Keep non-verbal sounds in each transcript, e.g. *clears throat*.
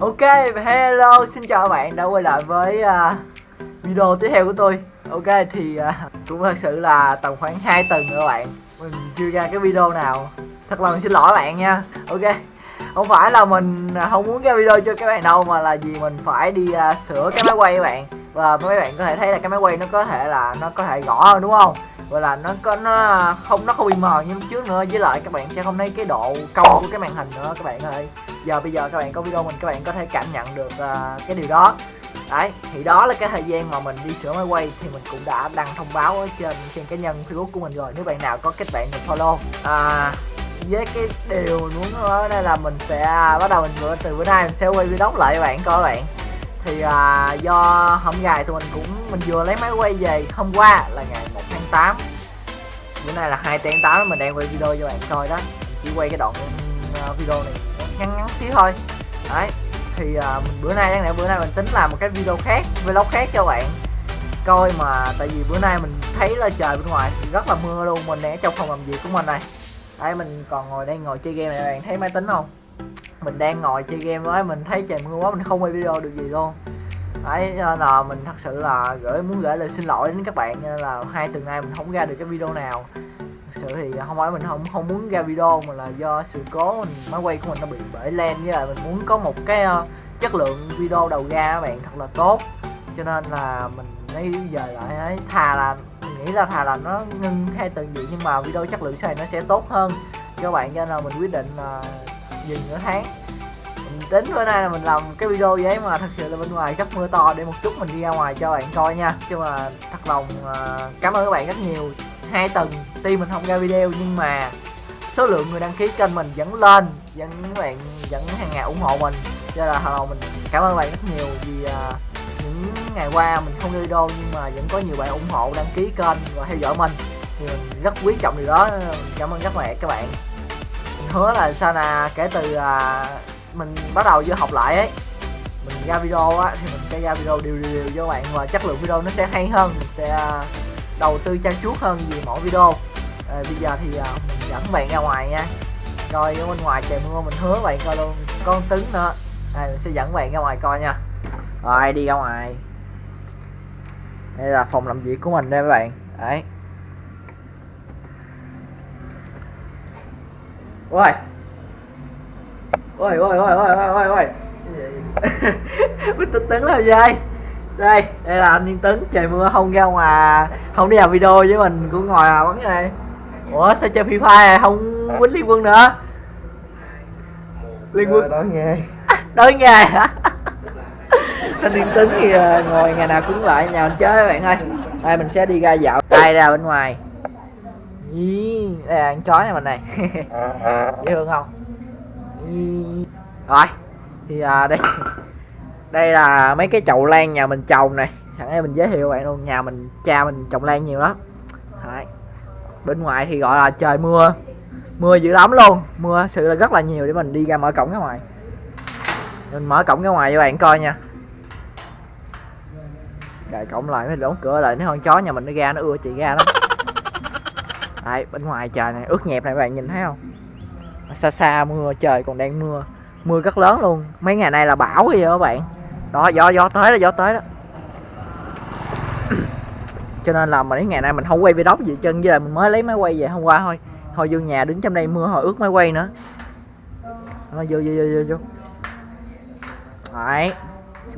Ok, hello, xin chào các bạn đã quay lại với uh, video tiếp theo của tôi. Ok, thì uh, cũng thật sự là tầm khoảng 2 tuần nữa các bạn. Mình chưa ra cái video nào. Thật lòng xin lỗi các bạn nha. Ok, không phải là mình không muốn ra video cho các bạn đâu Mà là vì mình phải đi uh, sửa cái máy quay các bạn. Và mấy bạn có thể thấy là cái máy quay nó có thể là nó có thể gõ hơn đúng không? Và là nó có nó không nó không bị mờ như trước nữa. Với lại các bạn sẽ không thấy cái độ cong của cái màn hình nữa các bạn ơi giờ bây giờ các bạn có video mình các bạn có thể cảm nhận được uh, cái điều đó. Đấy thì đó là cái thời gian mà mình đi sửa máy quay thì mình cũng đã đăng thông báo ở trên trên cá nhân facebook của mình rồi. Nếu bạn nào có kết bạn mình follow. À, với cái điều muốn ở đây là mình sẽ bắt đầu mình từ bữa nay mình sẽ quay video lại các bạn coi các bạn. Thì à, do hôm ngày thì mình cũng mình vừa lấy máy quay về hôm qua là ngày 1 tháng 8 bữa nay là 2 tháng 8 mình đang quay video cho bạn coi đó. Chỉ quay cái đoạn ừ, video này ngắn ngắn xíu thôi. Đấy thì uh, mình bữa nay đáng lẽ bữa nay mình tính làm một cái video khác vlog khác cho bạn. Coi mà tại vì bữa nay mình thấy là trời bên ngoài thì rất là mưa luôn mình đang ở trong phòng làm việc của mình này. Đây mình còn ngồi đây ngồi chơi game này bạn thấy máy tính không? Mình đang ngồi chơi game với mình thấy trời mưa quá mình không quay video được gì luôn. Đấy là mình thật sự là gửi muốn gửi lời xin lỗi đến các bạn là hai tuần nay mình không ra được cái video nào sự thì à, không phải mình không không muốn ra video mà là do sự cố mình máy quay của mình nó bị bể len với lại mình muốn có một cái uh, chất lượng video đầu ra các bạn thật là tốt. Cho nên là mình lấy giờ lại ấy thà là mình nghĩ là thà là nó ngưng hay từng gì nhưng mà video chất lượng sau này nó sẽ tốt hơn. Cho bạn cho nên là mình quyết định uh, dừng nửa tháng. Mình tính bữa nay là mình làm cái video vậy mà thật sự là bên ngoài rất mưa to để một chút mình đi ra ngoài cho bạn coi nha. Chứ mà thật lòng uh, cảm ơn các bạn rất nhiều hai tuần tuy mình không ra video nhưng mà số lượng người đăng ký kênh mình vẫn lên vẫn các bạn vẫn hàng ngày ủng hộ mình. Cho là hello mình cảm ơn bạn rất nhiều vì uh, những ngày qua mình không ra video nhưng mà vẫn có nhiều bạn ủng hộ đăng ký kênh và theo dõi mình. Thì mình rất quý trọng điều đó cảm ơn rất mẹ các bạn. Mình hứa là sau nè kể từ uh, mình bắt đầu vô học lại ấy mình ra video á thì mình sẽ ra video đều đều, đều cho các bạn và chất lượng video nó sẽ hay hơn mình sẽ uh, đầu tư trang chuốt hơn vì mỗi video. À, bây giờ thì à, mình dẫn bạn ra ngoài nha. Coi ở bên ngoài trời mưa mình hứa bạn coi luôn con tứng nữa. Đây mình sẽ dẫn bạn ra ngoài coi nha. Rồi đi ra ngoài. Đây là phòng làm việc của mình đây các bạn. Đấy. Ôi. Ôi ôi ôi ôi ôi ôi ôi. *laughs* Bích tấn làm gì đây đây là anh Yên Tấn trời mưa không ra ngoài không đi làm video với mình cũng ngồi à bắn này. Ủa sao chơi free fire này không quýnh liên quân nữa. Liên quân. Đói nghe *laughs* đói nghề hả? *laughs* Anh Yên Tấn thì ờ, ngồi ngày nào cũng lại nhà mình chơi các bạn ơi. Đây mình sẽ đi ra dạo đây ra bên ngoài. Ý, đây là con chó nhà mình này. *laughs* Dễ thương không? Ý. rồi thì à, đây đây là mấy cái chậu lan nhà mình trồng này. Sẵn đây mình giới thiệu bạn luôn nhà mình cha mình trồng lan nhiều lắm. Đấy. bên ngoài thì gọi là trời mưa mưa dữ lắm luôn. Mưa sự là rất là nhiều để mình đi ra mở cổng ra ngoài. Mình mở cổng ra ngoài cho bạn coi nha. Đợi cổng lại mới đóng cửa lại nếu con chó nhà mình nó ra nó ưa chị ra lắm. Đấy, bên ngoài trời này ướt nhẹp này bạn nhìn thấy không? Xa xa mưa trời còn đang mưa. Mưa rất lớn luôn. Mấy ngày nay là bão gì các bạn đó, gió gió tới đó, gió tới đó. *clears throat* Cho nên là mấy ngày nay mình không quay video gì chân với là mình mới lấy máy quay về hôm qua thôi. Thôi vô nhà đứng trong đây mưa hồi ướt máy quay nữa. Nó vô vô vô vô vô. Đấy.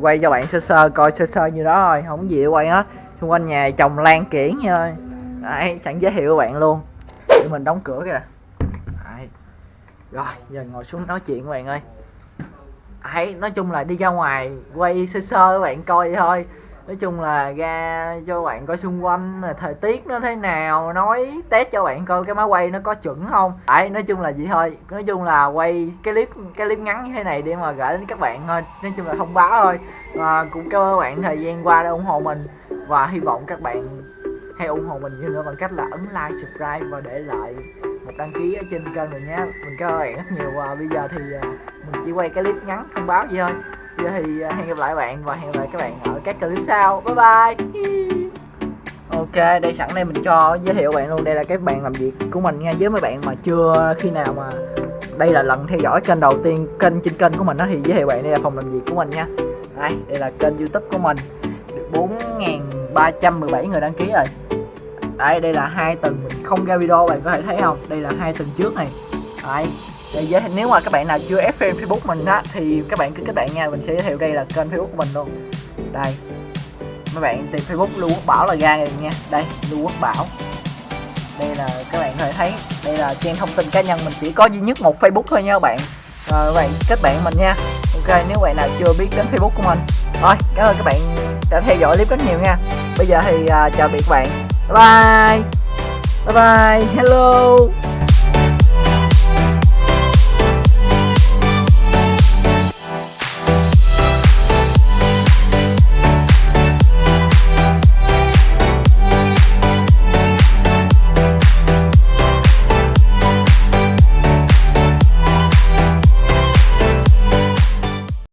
Quay cho bạn sơ sơ, coi sơ sơ như đó thôi, không gì để quay hết. Xung quanh nhà trồng lan kiển thôi đấy sẵn giới thiệu các bạn luôn. Để mình đóng cửa kìa. Đấy. rồi, giờ ngồi xuống nói chuyện các bạn ơi hãy nói chung là đi ra ngoài quay sơ sơ các bạn coi thôi. Nói chung là ra cho bạn coi xung quanh thời tiết nó thế nào nói test cho bạn coi cái máy quay nó có chuẩn không. Đấy nói chung là vậy thôi. Nói chung là quay cái clip cái clip ngắn như thế này để mà gửi đến các bạn thôi. Nói chung là thông báo thôi. À, cũng cảm ơn bạn thời gian qua đã ủng hộ mình. Và hy vọng các bạn hãy ủng hộ mình như nữa bằng cách là ấn like subscribe và để lại một đăng ký ở trên kênh mình nhé. Mình cảm ơn bạn rất nhiều. Và bây giờ thì à, mình chỉ quay cái clip ngắn thông báo gì thôi. Giờ thì à, hẹn gặp lại bạn và hẹn gặp lại các bạn ở các clip sau. Bye bye. Ok, đây sẵn đây mình cho giới thiệu bạn luôn. Đây là cái bạn làm việc của mình nha. Với mấy bạn mà chưa khi nào mà đây là lần theo dõi kênh đầu tiên kênh trên kênh của mình đó thì giới thiệu bạn. Đây là phòng làm việc của mình nha. Đây đây là kênh youtube của mình. Được 4.317 người đăng ký rồi. Đây đây là hai tuần mình không ra video, bạn có thể thấy không? Đây là hai tuần trước này. Đấy để, giới nếu mà các bạn nào chưa ép fan facebook mình á thì các bạn cứ kết bạn nha. Mình sẽ giới thiệu đây là kênh facebook của mình luôn. Đây. Mấy bạn tìm facebook lưu quốc bảo là ra rồi nha. Đây lưu quốc bảo. Đây là các bạn có thể thấy đây là trang thông tin cá nhân mình chỉ có duy nhất một facebook thôi nha các bạn. Rồi các bạn kết bạn mình nha. Ok nếu bạn nào chưa biết đến facebook của mình. Rồi cảm ơn các bạn đã theo dõi clip rất nhiều nha. Bây giờ thì uh, chào biệt các bạn. Bye bye. Bye bye. Hello.